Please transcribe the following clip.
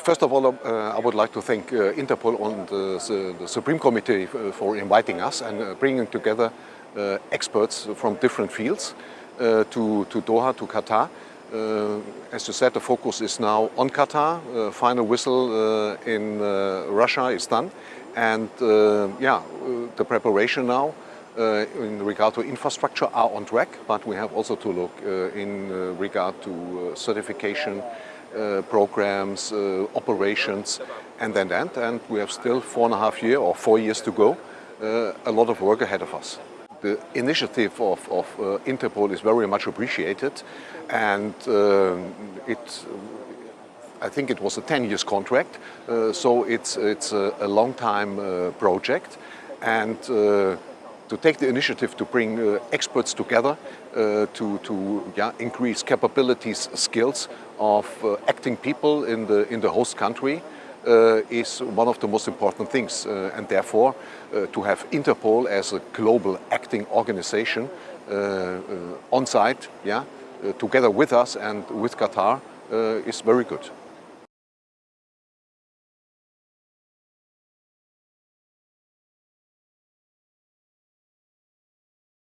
First of all, uh, I would like to thank uh, Interpol and the, the, Supreme Committee for inviting us and uh, bringing together uh, experts from different fields uh, to, to Doha, to Qatar. Uh, as you said, the focus is now on Qatar. final whistle in Russia is done. And yeah, the preparation now uh, in regard to infrastructure are on track, but we have also to look uh, in uh, regard to certification programs, operations, and then that. And we have still four and a half years or four years to go. a lot of work ahead of us the initiative of, of uh, Interpol is very much appreciated and uh, it I think it was a 10 years contract uh, so it's it's a, a long time project and to take the initiative to bring uh, experts together uh, to, to yeah, increase capabilities, skills of uh, acting people in the, in the host country uh, is one of the most important things. Uh, and therefore, uh, to have Interpol as a global acting organization on site, yeah, together with us and with Qatar is very good.